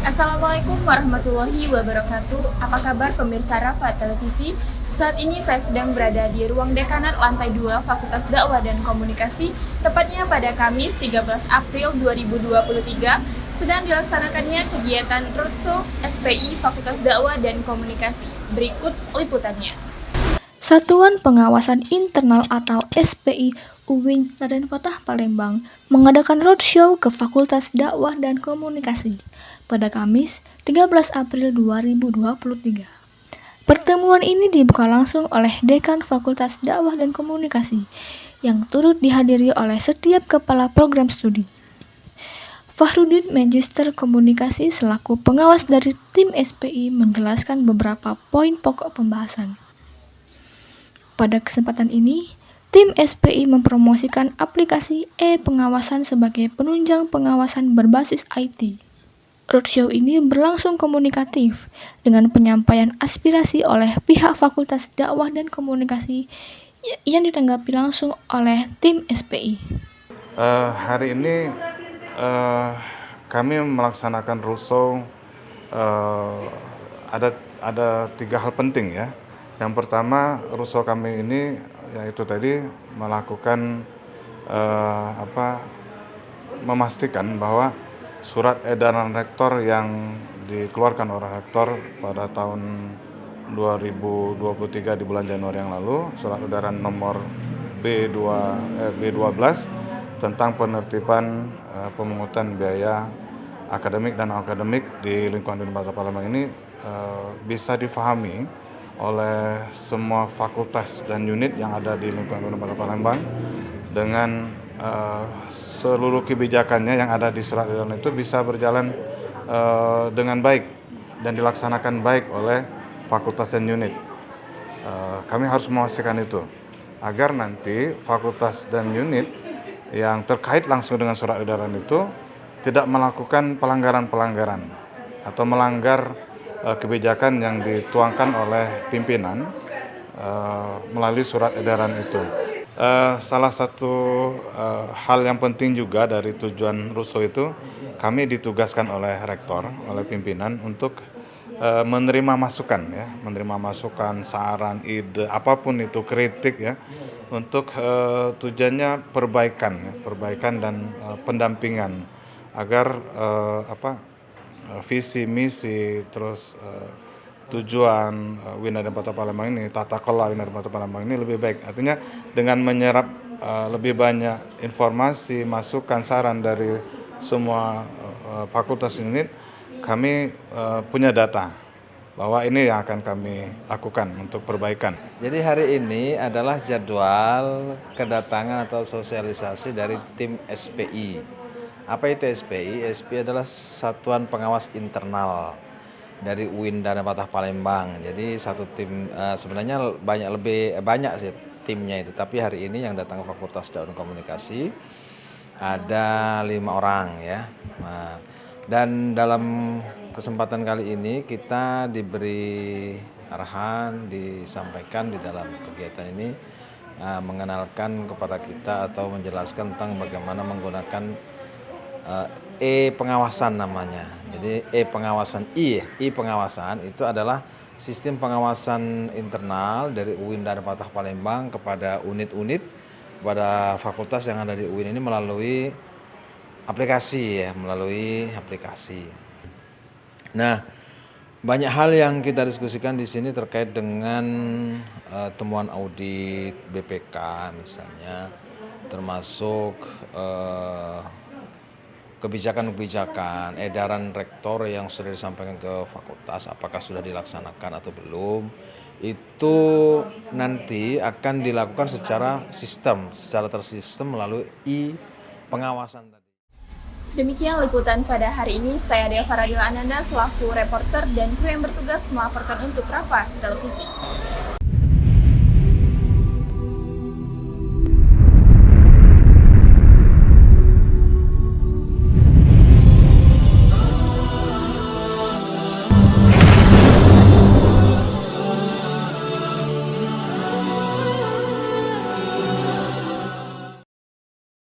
Assalamualaikum warahmatullahi wabarakatuh. Apa kabar pemirsa Rafa Televisi? Saat ini saya sedang berada di ruang dekanat lantai 2 Fakultas Dakwah dan Komunikasi, tepatnya pada Kamis 13 April 2023 sedang dilaksanakannya kegiatan Roadshow SPI Fakultas Dakwah dan Komunikasi. Berikut liputannya. Satuan Pengawasan Internal atau SPI UIN Raden Fatah Palembang mengadakan roadshow ke Fakultas Dakwah dan Komunikasi pada Kamis 13 April 2023. Pertemuan ini dibuka langsung oleh Dekan Fakultas Dakwah dan Komunikasi yang turut dihadiri oleh setiap kepala program studi. Fahrudin Magister Komunikasi selaku pengawas dari tim SPI menjelaskan beberapa poin pokok pembahasan. Pada kesempatan ini, tim SPI mempromosikan aplikasi e-pengawasan sebagai penunjang pengawasan berbasis IT. Roadshow ini berlangsung komunikatif dengan penyampaian aspirasi oleh pihak Fakultas Dakwah dan Komunikasi yang ditanggapi langsung oleh tim SPI. Uh, eh, hari ini uh, kami melaksanakan roadshow uh, ada ada tiga hal penting ya yang pertama, rusuh kami ini yaitu tadi melakukan eh, apa memastikan bahwa surat edaran rektor yang dikeluarkan oleh rektor pada tahun 2023 di bulan Januari yang lalu, surat edaran nomor B2 eh, B12 tentang penertiban eh, pemungutan biaya akademik dan akademik di lingkungan Universitas Palembang ini eh, bisa difahami oleh semua fakultas dan unit yang ada di lingkungan Universitas Palembang dengan uh, seluruh kebijakannya yang ada di surat edaran itu bisa berjalan uh, dengan baik dan dilaksanakan baik oleh fakultas dan unit. Uh, kami harus memastikan itu agar nanti fakultas dan unit yang terkait langsung dengan surat edaran itu tidak melakukan pelanggaran-pelanggaran atau melanggar kebijakan yang dituangkan oleh pimpinan uh, melalui surat edaran itu. Uh, salah satu hal yang penting juga dari tujuan Russo itu, kami ditugaskan oleh rektor, oleh pimpinan untuk menerima masukan ya, menerima masukan, saran, ide, apa pun itu kritik ya, untuk tujuannya perbaikan, ya, perbaikan dan pendampingan agar apa Eh, visi misi terus uh, tujuan uh, Wina dan Kota Palembang ini tata kelola Wina dan Kota Palembang ini lebih baik artinya dengan menyerap uh, lebih banyak informasi masukan saran dari semua uh, fakultas unit kami uh, punya data bahwa ini yang akan kami lakukan untuk perbaikan. Jadi hari ini adalah jadwal kedatangan atau sosialisasi dari tim SPI apa itu SPI? SPI adalah Satuan Pengawas Internal dari UIN dan Patah Palembang. Jadi satu tim uh, sebenarnya banyak lebih eh, banyak sih timnya itu. Tapi hari ini yang datang ke Fakultas Daun Komunikasi ada lima orang ya. Nah, dan dalam kesempatan kali ini kita diberi arahan disampaikan di dalam kegiatan ini uh, mengenalkan kepada kita atau menjelaskan tentang bagaimana menggunakan E pengawasan namanya. Jadi E pengawasan I, I pengawasan itu adalah sistem pengawasan internal dari UIN dan Patah Palembang kepada unit-unit pada fakultas yang ada di UIN ini melalui aplikasi ya, melalui aplikasi. Nah, banyak hal yang kita diskusikan di sini terkait dengan uh, temuan audit BPK misalnya, termasuk uh, kebijakan-kebijakan, edaran rektor yang sudah disampaikan ke fakultas, apakah sudah dilaksanakan atau belum, itu nanti akan dilakukan secara sistem, secara tersistem melalui i pengawasan tadi. Demikian liputan pada hari ini. Saya Dea Faradila Ananda selaku reporter dan kru yang bertugas melaporkan untuk Rafa Televisi.